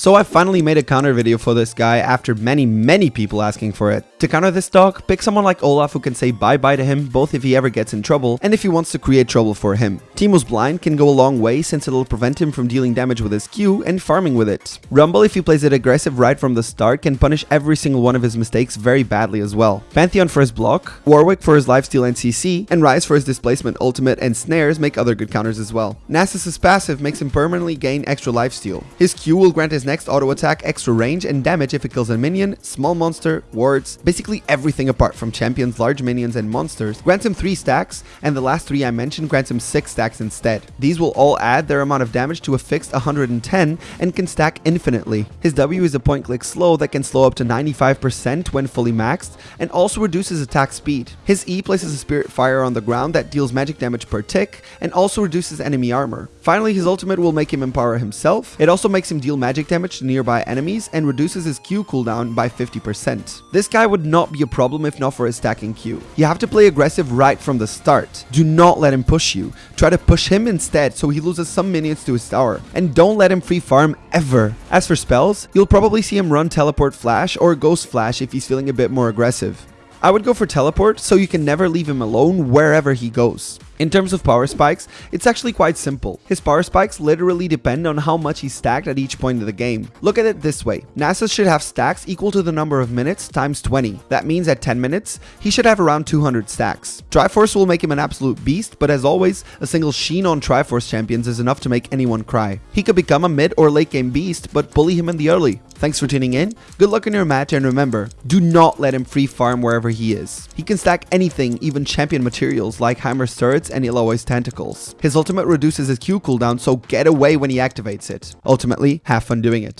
So I finally made a counter video for this guy after many many people asking for it. To counter this dog, pick someone like Olaf who can say bye bye to him both if he ever gets in trouble and if he wants to create trouble for him. Teemo's Blind can go a long way since it'll prevent him from dealing damage with his Q and farming with it. Rumble if he plays it aggressive right from the start can punish every single one of his mistakes very badly as well. Pantheon for his block, Warwick for his lifesteal and CC, and Ryze for his displacement ultimate and snares make other good counters as well. Nasus's passive makes him permanently gain extra lifesteal. His Q will grant his next auto attack extra range and damage if it kills a minion, small monster, wards, basically everything apart from champions, large minions and monsters, grants him 3 stacks, and the last 3 I mentioned grants him 6 stacks instead. These will all add their amount of damage to a fixed 110 and can stack infinitely. His W is a point click slow that can slow up to 95% when fully maxed, and also reduces attack speed. His E places a spirit fire on the ground that deals magic damage per tick, and also reduces enemy armor. Finally, his ultimate will make him empower himself. It also makes him deal magic damage to nearby enemies and reduces his Q cooldown by 50%. This guy would not be a problem if not for his stacking Q. You have to play aggressive right from the start. Do not let him push you. Try to push him instead so he loses some minions to his tower. And don't let him free farm ever. As for spells, you'll probably see him run Teleport Flash or Ghost Flash if he's feeling a bit more aggressive. I would go for Teleport so you can never leave him alone wherever he goes. In terms of power spikes, it's actually quite simple. His power spikes literally depend on how much he's stacked at each point of the game. Look at it this way. Nasus should have stacks equal to the number of minutes times 20. That means at 10 minutes, he should have around 200 stacks. Triforce will make him an absolute beast, but as always, a single sheen on Triforce champions is enough to make anyone cry. He could become a mid or late game beast, but bully him in the early. Thanks for tuning in, good luck in your match, and remember, do not let him free farm wherever he is. He can stack anything, even champion materials like Heimer's turrets and Illaoi's tentacles. His ultimate reduces his Q cooldown, so get away when he activates it. Ultimately, have fun doing it.